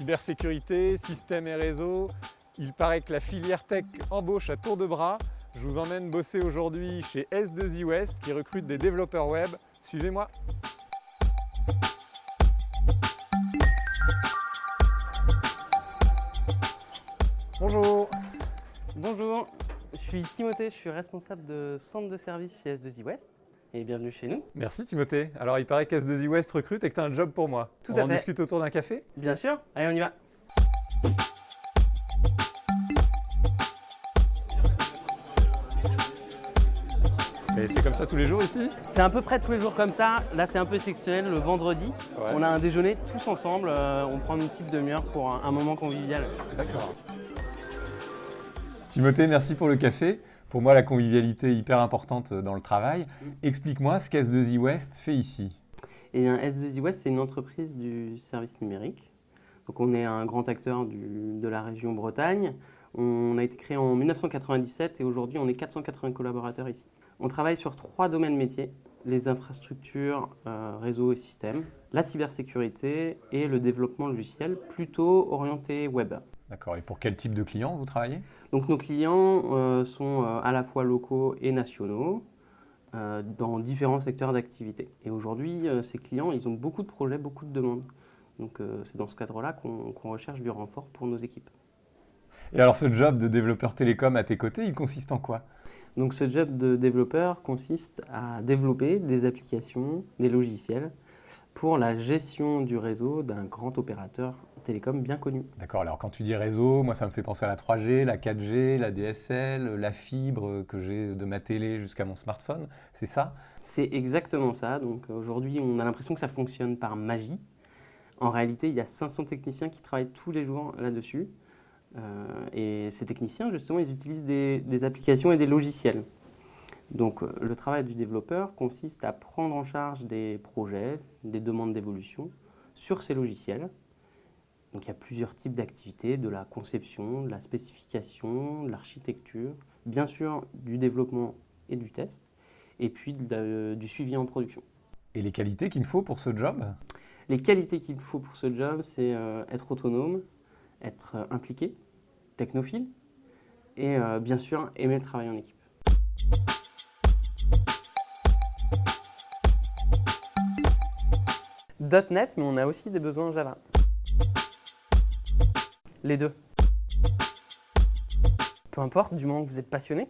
Cybersécurité, système et réseau, il paraît que la filière tech embauche à tour de bras. Je vous emmène bosser aujourd'hui chez S2I West qui recrute des développeurs web. Suivez-moi. Bonjour. Bonjour, je suis Timothée, je suis responsable de centre de service chez S2I West et bienvenue chez nous. Merci Timothée. Alors il paraît qu'S2I West recrute et que tu as un job pour moi. Tout on à en fait. discute autour d'un café? Bien sûr, allez on y va. Et c'est comme ça tous les jours ici? C'est à peu près tous les jours comme ça, là c'est un peu exceptionnel, le vendredi, Ouais. on a un déjeuner tous ensemble, euh, on prend une petite demi-heure pour un, un moment convivial. D'accord. Timothée, merci pour le café. Pour moi, la convivialité est hyper importante dans le travail. Explique-moi ce qu'S2I West fait ici. Et bien S2I West c'est une entreprise du service numérique, donc on est un grand acteur du- de la région Bretagne. On a été créé en 1997 et aujourd'hui on est 480 collaborateurs ici. On travaille sur trois domaines métiers, les infrastructures, euh, réseaux et systèmes, la cybersécurité et le développement logiciel, plutôt orienté web. D'accord. Et pour quel type de clients vous travaillez? Donc nos clients euh, sont euh, à la fois locaux et nationaux euh, dans différents secteurs d'activité. Et aujourd'hui, ces clients, ils ont beaucoup de projets, beaucoup de demandes. Donc c'est dans ce cadre-là qu'on qu'on recherche du renfort pour nos équipes. Et alors, ce job de développeur télécom à tes côtés, il consiste en quoi? Donc ce job de développeur consiste à développer des applications, des logiciels pour la gestion du réseau d'un grand opérateur télécom bien connu. D'accord. Alors, quand tu dis réseau, moi, ça me fait penser à la 3G, la 4G, la DSL, la fibre que j'ai de ma télé jusqu'à mon smartphone. C'est ça? C'est exactement ça. Donc aujourd'hui, on a l'impression que ça fonctionne par magie. En réalité, il y a 500 techniciens qui travaillent tous les jours là-dessus. Euh, et ces techniciens, justement, ils utilisent des, des applications et des logiciels. Donc euh, le travail du développeur consiste à prendre en charge des projets, des demandes d'évolution sur ces logiciels. Donc il y a plusieurs types d'activités, de la conception, de la spécification, de l'architecture, bien sûr du développement et du test, et puis de la- du suivi en production. Et les qualités qu'il me faut pour ce job? Les qualités qu'il faut pour ce job, c'est euh, être autonome, être euh, impliqué, technophile, et euh, bien sûr aimer le travail en équipe. .NET, mais on a aussi des besoins en Java. Les deux. Peu importe, du moment que vous êtes passionné.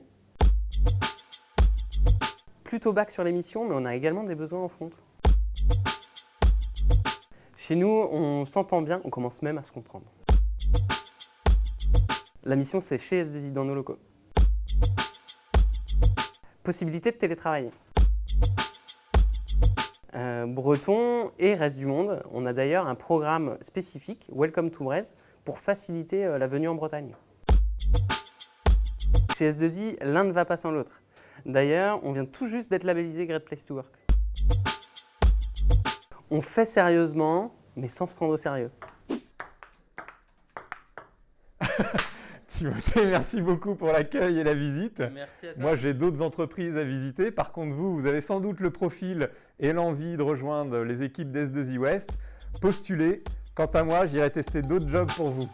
Plutôt bac sur les missions, mais on a également des besoins en front. Chez nous, on s'entend bien, on commence même à se comprendre. La mission, c'est chez S2I dans nos locaux. Possibilité de télétravailler. Euh, Breton et reste du monde, on a d'ailleurs un programme spécifique, Welcome to Brest, pour faciliter euh, la venue en Bretagne. Chez S2I, l'un ne va pas sans l'autre. D'ailleurs, on vient tout juste d'être labellisé Great Place to Work. On fait sérieusement, mais sans se prendre au sérieux. Timothée, merci beaucoup pour l'accueil et la visite. Merci à Moi, j'ai d'autres entreprises à visiter. Par contre, vous, vous avez sans doute le profil et l'envie de rejoindre les équipes d'S2I West. Postulez. Quant à moi, j'irai tester d'autres jobs pour vous.